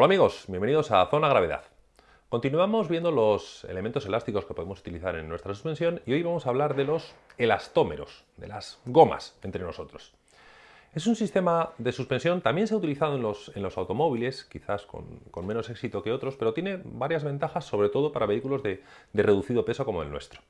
Hola amigos, bienvenidos a Zona Gravedad. Continuamos viendo los elementos elásticos que podemos utilizar en nuestra suspensión y hoy vamos a hablar de los elastómeros, de las gomas entre nosotros. Es un sistema de suspensión, también se ha utilizado en los, en los automóviles, quizás con, menos éxito que otros, pero tiene varias ventajas, sobre todo para vehículos de, reducido peso como el nuestro.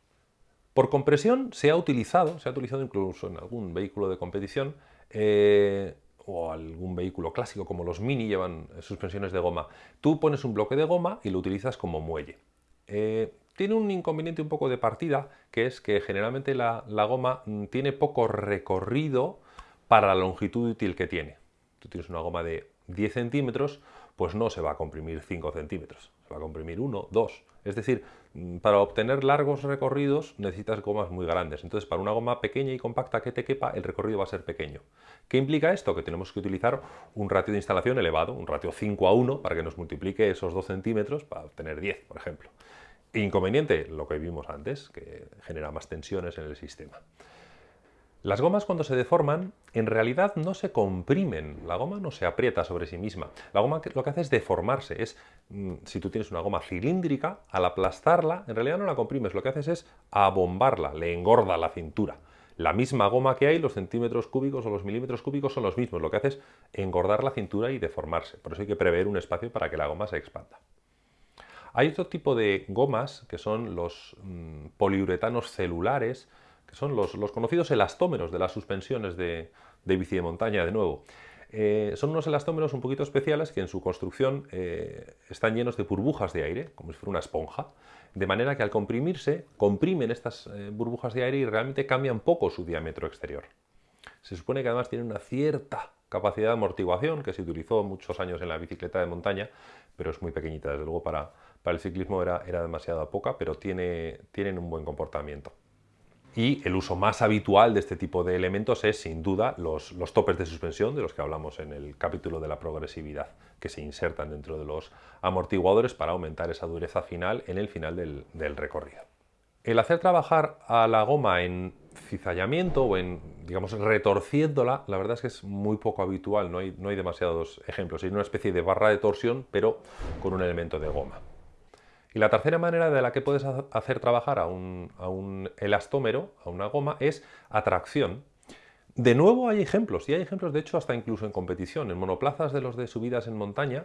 Por compresión se ha utilizado, se ha utilizado incluso en algún vehículo de competición, eh, o algún vehículo clásico como los Mini llevan suspensiones de goma. Tú pones un bloque de goma y lo utilizas como muelle. Eh, tiene un inconveniente un poco de partida, que es que generalmente la, goma mm, tiene poco recorrido para la longitud útil que tiene. Tú tienes una goma de 10 centímetros, pues no se va a comprimir 5 centímetros, se va a comprimir 1, 2. Es decir, mm, para obtener largos recorridos necesitas gomas muy grandes. Entonces, para una goma pequeña y compacta que te quepa, el recorrido va a ser pequeño. ¿Qué implica esto? Que tenemos que utilizar un ratio de instalación elevado, un ratio 5 a 1, para que nos multiplique esos 2 centímetros para obtener 10, por ejemplo. Inconveniente, lo que vimos antes, que genera más tensiones en el sistema. Las gomas cuando se deforman, en realidad no se comprimen, la goma no se aprieta sobre sí misma. La goma lo que hace es deformarse, es, si tú tienes una goma cilíndrica, al aplastarla, en realidad no la comprimes, lo que haces es abombarla, le engorda la cintura. La misma goma que hay, los centímetros cúbicos o los milímetros cúbicos son los mismos, lo que hace es engordar la cintura y deformarse, por eso hay que prever un espacio para que la goma se expanda. Hay otro tipo de gomas que son los mm, poliuretanos celulares, que son los, conocidos elastómeros de las suspensiones de, bici de montaña, de nuevo. Eh, son unos elastómeros un poquito especiales que en su construcción eh, están llenos de burbujas de aire, como si fuera una esponja, de manera que al comprimirse, comprimen estas eh, burbujas de aire y realmente cambian poco su diámetro exterior. Se supone que además tienen una cierta capacidad de amortiguación, que se utilizó muchos años en la bicicleta de montaña, pero es muy pequeñita, desde luego para, el ciclismo era, era demasiado poca, pero tiene, tienen un buen comportamiento. Y el uso más habitual de este tipo de elementos es, sin duda, los, topes de suspensión, de los que hablamos en el capítulo de la progresividad, que se insertan dentro de los amortiguadores para aumentar esa dureza final en el final del, recorrido. El hacer trabajar a la goma en cizallamiento o en, digamos, retorciéndola, la verdad es que es muy poco habitual, no hay, no hay demasiados ejemplos. Hay una especie de barra de torsión, pero con un elemento de goma. Y la tercera manera de la que puedes hacer trabajar a un, elastómero, a una goma, es atracción. De nuevo hay ejemplos, y hay ejemplos de hecho hasta incluso en competición. En monoplazas de los de subidas en montaña,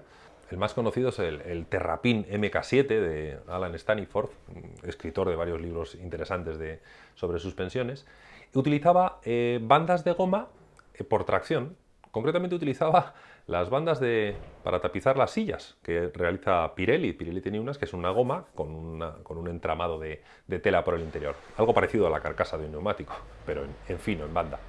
el más conocido es el, Terrapin MK7 de Alan Staniforth, escritor de varios libros interesantes de, sobre suspensiones. Utilizaba eh, bandas de goma eh, por tracción, concretamente utilizaba las bandas de, para tapizar las sillas que realiza Pirelli. Pirelli tiene unas que es una goma con, un entramado de, tela por el interior. Algo parecido a la carcasa de un neumático, pero en, fino, en banda.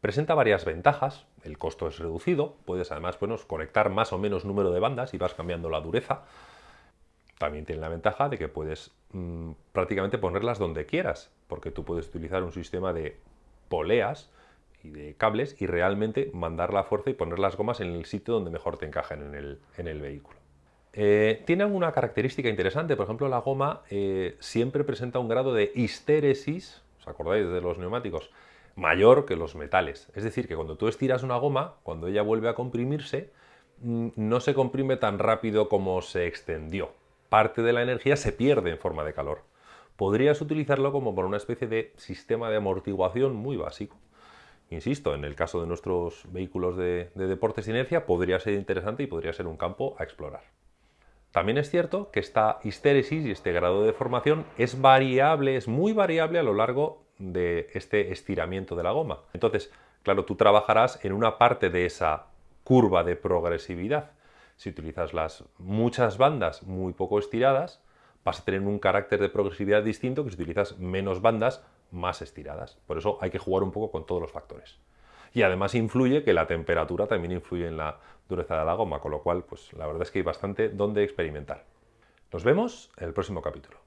Presenta varias ventajas, el costo es reducido, puedes además conectar más o menos número de bandas y vas cambiando la dureza. También tiene la ventaja de que puedes mm, prácticamente ponerlas donde quieras, porque tú puedes utilizar un sistema de poleas de cables y realmente mandar la fuerza y poner las gomas en el sitio donde mejor te encajen en el, vehículo. Eh, tiene alguna característica interesante, por ejemplo la goma eh, siempre presenta un grado de histéresis, ¿os acordáis de los neumáticos? mayor que los metales. Es decir, que cuando tú estiras una goma, cuando ella vuelve a comprimirse, mm, no se comprime tan rápido como se extendió. Parte de la energía se pierde en forma de calor. Podrías utilizarlo como por una especie de sistema de amortiguación muy básico. Insisto, en el caso de nuestros vehículos de, deportes de inercia podría ser interesante y podría ser un campo a explorar. También es cierto que esta histéresis y este grado de deformación es variable, es muy variable a lo largo de este estiramiento de la goma. Entonces, claro, tú trabajarás en una parte de esa curva de progresividad. Si utilizas las muchas bandas muy poco estiradas, vas a tener un carácter de progresividad distinto que si utilizas menos bandas más estiradas. Por eso hay que jugar un poco con todos los factores. Y además influye que la temperatura también influye en la dureza de la goma, con lo cual pues la verdad es que hay bastante donde experimentar. Nos vemos en el próximo capítulo.